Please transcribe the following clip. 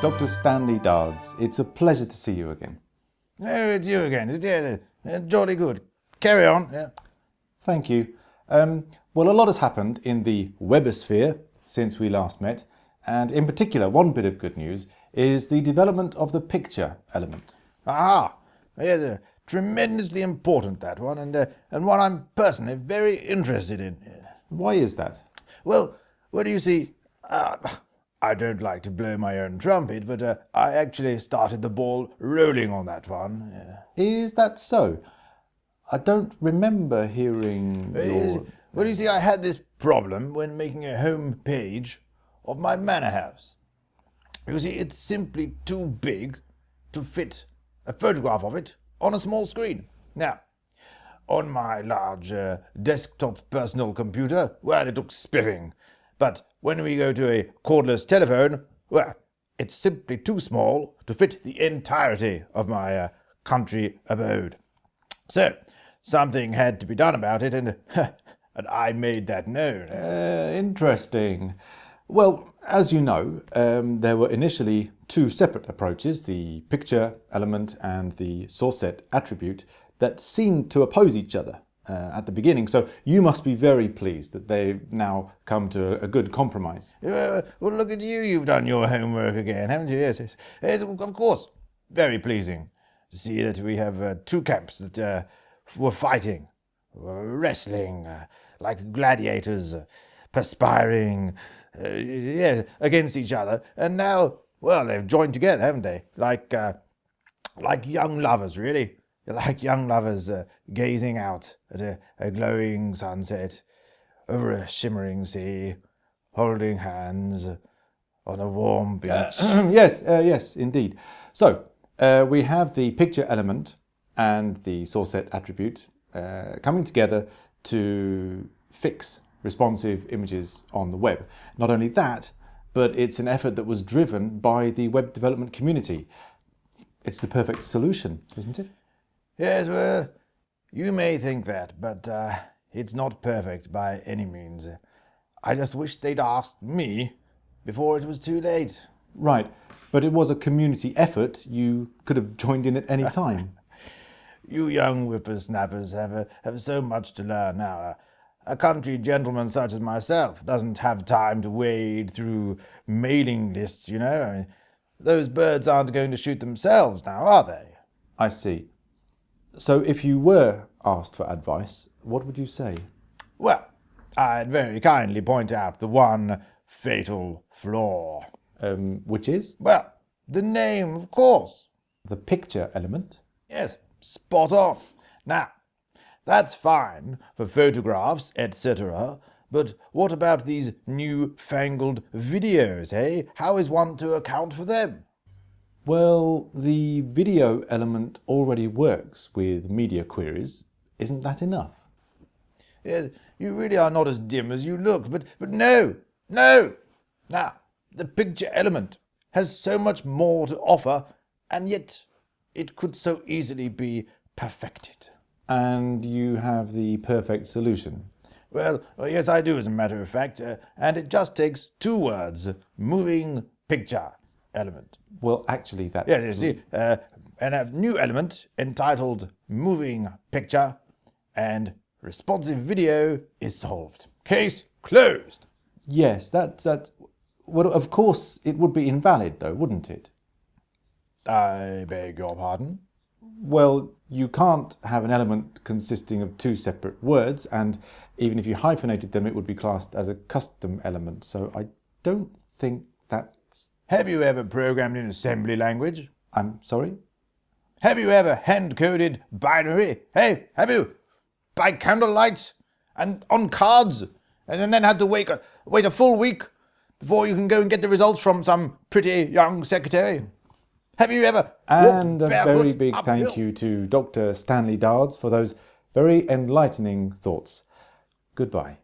Dr. Stanley Dards, it's a pleasure to see you again. Oh, it's you again. Yeah, uh, jolly good. Carry on. Yeah. Thank you. Um, well, a lot has happened in the webosphere since we last met, and in particular, one bit of good news is the development of the picture element. Ah, yes, uh, tremendously important that one, and uh, and one I'm personally very interested in. Why is that? Well, what do you see? Uh, I don't like to blow my own trumpet, but uh, I actually started the ball rolling on that one. Yeah. Is that so? I don't remember hearing your... Well, you see, I had this problem when making a home page of my manor house. You see, it's simply too big to fit a photograph of it on a small screen. Now, on my large uh, desktop personal computer, well, it looks spiffing. But when we go to a cordless telephone, well, it's simply too small to fit the entirety of my uh, country abode. So, something had to be done about it, and, and I made that known. Uh, interesting. Well, as you know, um, there were initially two separate approaches, the picture element and the source set attribute, that seemed to oppose each other uh, at the beginning. So you must be very pleased that they've now come to a good compromise. Uh, well, look at you. You've done your homework again, haven't you? Yes, yes. It's, of course, very pleasing to see that we have uh, two camps that uh, were fighting, wrestling uh, like gladiators, uh, perspiring, yes, against each other. And now, well, they've joined together, haven't they? Like, like young lovers, really like young lovers uh, gazing out at a, a, glowing sunset over a shimmering sea, holding hands on a warm beach. Uh, yes, uh, yes, indeed. So uh, we have the picture element and the source set attribute uh, coming together to fix responsive images on the web. Not only that, but it's an effort that was driven by the web development community. It's the perfect solution, isn't it? Yes, well, you may think that, but uh, it's not perfect by any means. I just wish they'd asked me before it was too late. Right, but it was a community effort. You could have joined in at any time. you young whippersnappers have, uh, have so much to learn now. A country gentleman such as myself doesn't have time to wade through mailing lists, you know. I mean, those birds aren't going to shoot themselves now, are they? I see. So if you were asked for advice, what would you say? Well, I'd very kindly point out the one fatal flaw. Um, which is? Well, the name, of course. The picture element? Yes, spot on. Now, that's fine for photographs, etc., but what about these new-fangled videos, eh? How is one to account for them? Well, the video element already works with media queries. Isn't that enough? Yes, you really are not as dim as you look, but, but no, no. Now, the picture element has so much more to offer, and yet it could so easily be perfected. And you have the perfect solution? Well, yes, I do, as a matter of fact, uh, and it just takes two words, moving picture element. Well, actually, that's... Yeah, you see, uh, and a new element entitled Moving Picture and Responsive Video is solved. Case closed. Yes, that's... that. well, of course, it would be invalid, though, wouldn't it? I beg your pardon? Well, you can't have an element consisting of two separate words, and even if you hyphenated them, it would be classed as a custom element, so I don't think that have you ever programmed in assembly language? I'm sorry? Have you ever hand-coded binary? Hey, have you? By candlelight? And on cards? And then had to wait wait a full week before you can go and get the results from some pretty young secretary? Have you ever And a very big thank you to Dr. Stanley Dards for those very enlightening thoughts. Goodbye.